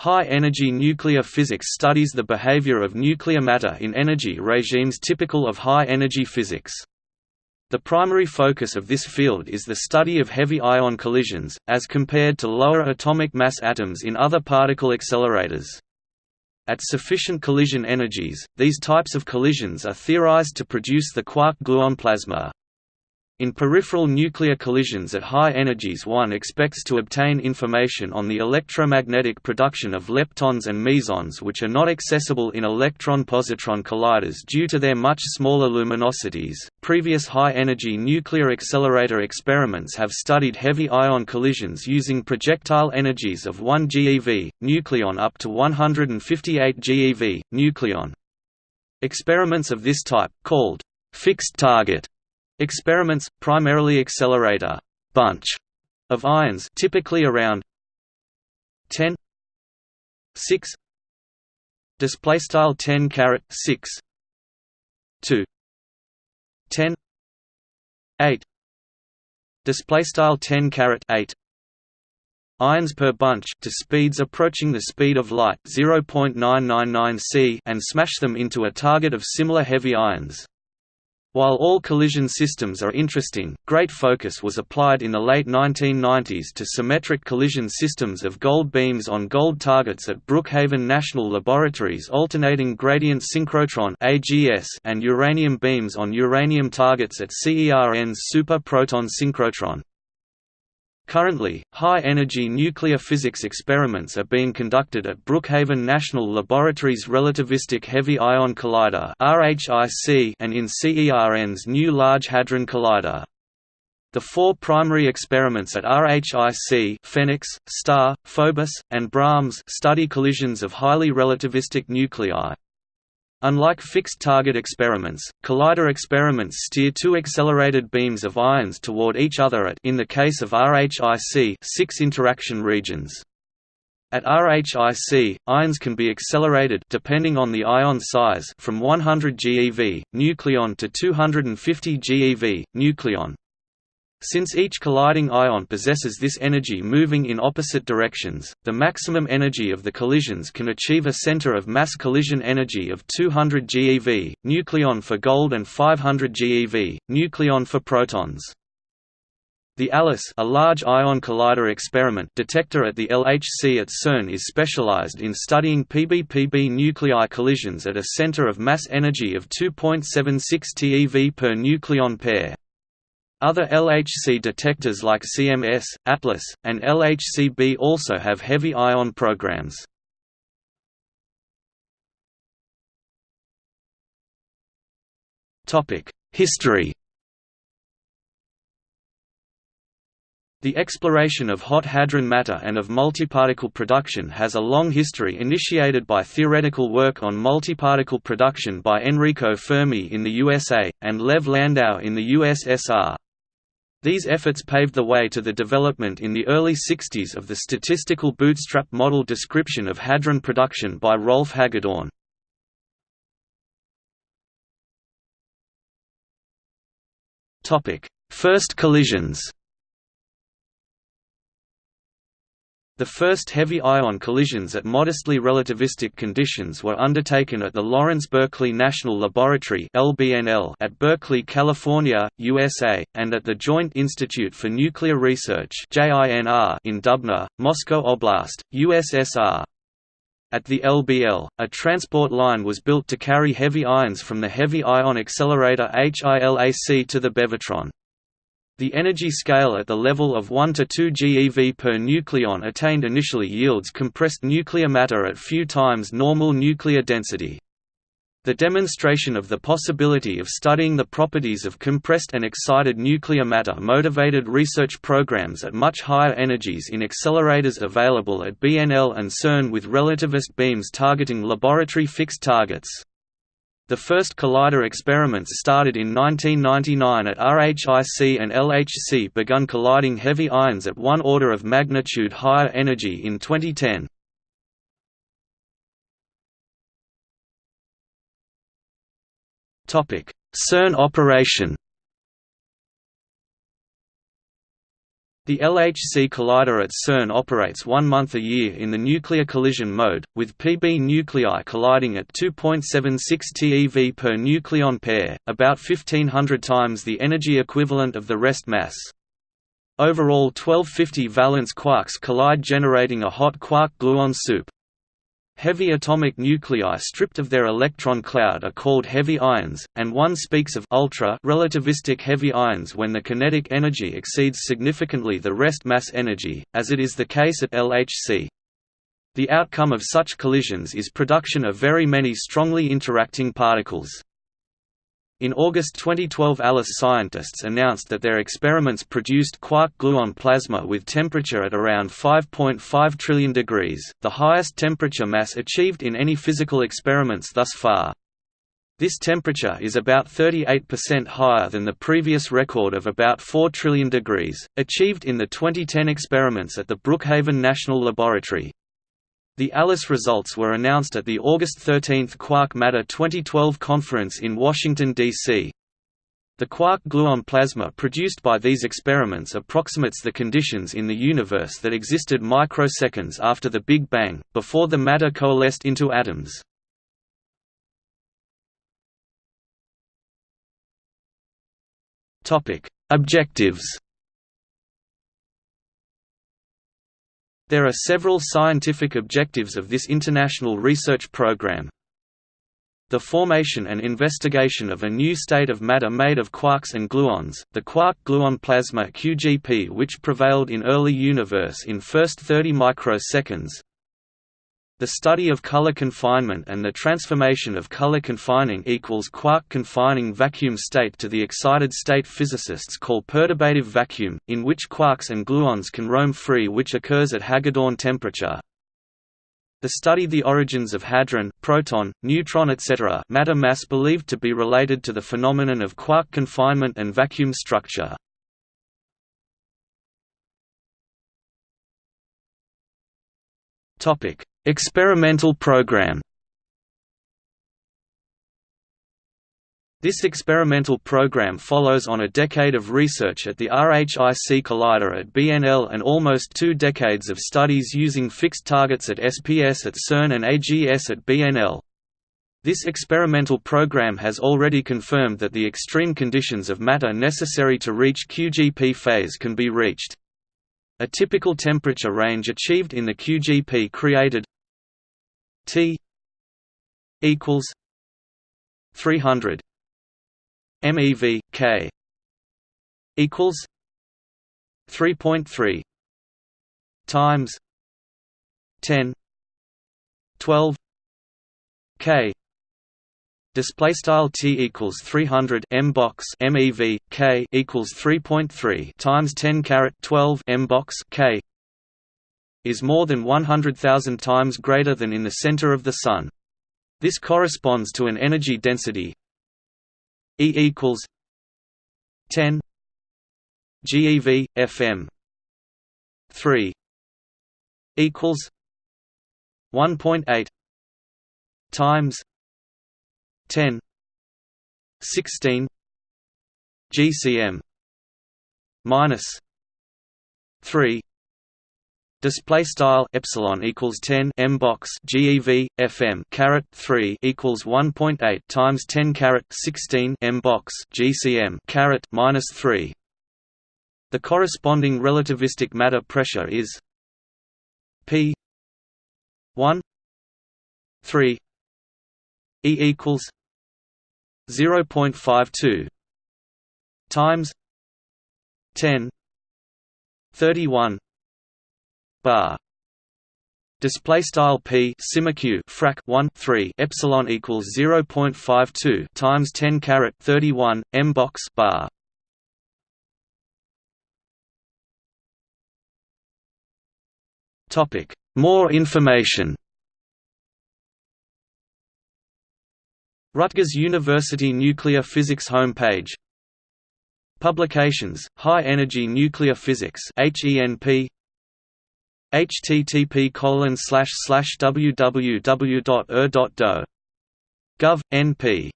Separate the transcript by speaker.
Speaker 1: High-energy nuclear physics studies the behavior of nuclear matter in energy regimes typical of high-energy physics. The primary focus of this field is the study of heavy ion collisions, as compared to lower atomic mass atoms in other particle accelerators. At sufficient collision energies, these types of collisions are theorized to produce the quark-gluon plasma. In peripheral nuclear collisions at high energies one expects to obtain information on the electromagnetic production of leptons and mesons which are not accessible in electron-positron colliders due to their much smaller luminosities. Previous high-energy nuclear accelerator experiments have studied heavy ion collisions using projectile energies of 1 GeV, nucleon up to 158 GeV, nucleon. Experiments of this type, called fixed target Experiments, primarily accelerator bunch of ions typically around 10 6 display style 10 caret 6 to 10 8 display style 10 caret 8 ions per bunch to speeds approaching the speed of light 0.999 c and smash them into a target of similar heavy ions while all collision systems are interesting, great focus was applied in the late 1990s to symmetric collision systems of gold beams on gold targets at Brookhaven National Laboratories alternating gradient synchrotron and uranium beams on uranium targets at CERN's Super Proton Synchrotron. Currently, high-energy nuclear physics experiments are being conducted at Brookhaven National Laboratory's Relativistic Heavy Ion Collider and in CERN's new Large Hadron Collider. The four primary experiments at RHIC PHENIX, STAR, Phobos, and Brahms study collisions of highly relativistic nuclei. Unlike fixed-target experiments, collider experiments steer two accelerated beams of ions toward each other at in the case of RHIC six interaction regions. At RHIC, ions can be accelerated depending on the ion size from 100 GeV, nucleon to 250 GeV, nucleon. Since each colliding ion possesses this energy moving in opposite directions, the maximum energy of the collisions can achieve a center of mass collision energy of 200 GeV, nucleon for gold and 500 GeV, nucleon for protons. The ALICE a large ion collider experiment detector at the LHC at CERN is specialized in studying PBPB nuclei collisions at a center of mass energy of 2.76 TeV per nucleon pair. Other LHC detectors like CMS, Atlas, and LHCb also have heavy ion programs. History The exploration of hot hadron matter and of multiparticle production has a long history initiated by theoretical work on multiparticle production by Enrico Fermi in the USA, and Lev Landau in the USSR. These efforts paved the way to the development in the early 60s of the statistical bootstrap model description of hadron production by Rolf Hagedorn. First collisions The first heavy ion collisions at modestly relativistic conditions were undertaken at the Lawrence Berkeley National Laboratory at Berkeley, California, USA, and at the Joint Institute for Nuclear Research in Dubna, Moscow Oblast, USSR. At the LBL, a transport line was built to carry heavy ions from the Heavy Ion Accelerator HILAC to the Bevatron. The energy scale at the level of 1 to 2 GeV per nucleon attained initially yields compressed nuclear matter at few times normal nuclear density. The demonstration of the possibility of studying the properties of compressed and excited nuclear matter motivated research programs at much higher energies in accelerators available at BNL and CERN with relativist beams targeting laboratory fixed targets. The first collider experiments started in 1999 at RHIC and LHC begun colliding heavy ions at one order of magnitude higher energy in 2010. CERN operation The LHC collider at CERN operates one month a year in the nuclear collision mode, with Pb nuclei colliding at 2.76 TeV per nucleon pair, about 1500 times the energy equivalent of the rest mass. Overall 1250 valence quarks collide generating a hot quark-gluon soup. Heavy atomic nuclei stripped of their electron cloud are called heavy ions, and one speaks of ultra relativistic heavy ions when the kinetic energy exceeds significantly the rest mass energy, as it is the case at LHC. The outcome of such collisions is production of very many strongly interacting particles. In August 2012 ALICE scientists announced that their experiments produced quark-gluon plasma with temperature at around 5.5 trillion degrees, the highest temperature mass achieved in any physical experiments thus far. This temperature is about 38% higher than the previous record of about 4 trillion degrees, achieved in the 2010 experiments at the Brookhaven National Laboratory. The ALICE results were announced at the August 13 Quark Matter 2012 conference in Washington, D.C. The quark-gluon plasma produced by these experiments approximates the conditions in the universe that existed microseconds after the Big Bang, before the matter coalesced into atoms. Objectives There are several scientific objectives of this international research program. The formation and investigation of a new state of matter made of quarks and gluons, the quark-gluon plasma QGP which prevailed in early universe in first 30 microseconds, the study of color confinement and the transformation of color confining equals quark confining vacuum state to the excited state physicists call perturbative vacuum, in which quarks and gluons can roam free which occurs at Hagedorn temperature. The study the origins of hadron, proton, neutron etc. matter mass believed to be related to the phenomenon of quark confinement and vacuum structure. Topic Experimental program This experimental program follows on a decade of research at the RHIC Collider at BNL and almost two decades of studies using fixed targets at SPS at CERN and AGS at BNL. This experimental program has already confirmed that the extreme conditions of matter necessary to reach QGP phase can be reached. A typical temperature range achieved in the QGP created T equals three hundred MeV K equals three point three times 10 12 K Display style t equals 300 m box mev k equals 3.3 times 10 caret 12 m box k is more than 100,000 times greater than in the center of the Sun. This corresponds to an energy density E equals 10 GeV FM 3 equals 1.8 times 10 16 GCM minus 3 Display style epsilon equals 10 m box GeV FM caret 3 equals 1.8 times 10 caret 16 m box GCM caret minus 3. The corresponding relativistic matter pressure is P 1 3 E equals 0.52 times 10 31 bar. Display style p q frac 1 3 epsilon equals 0.52 times 10 caret 31 m box bar. Topic. More information Rutgers University Nuclear Physics homepage Publications High Energy Nuclear Physics HENP http colon www.ur.do. Gov. np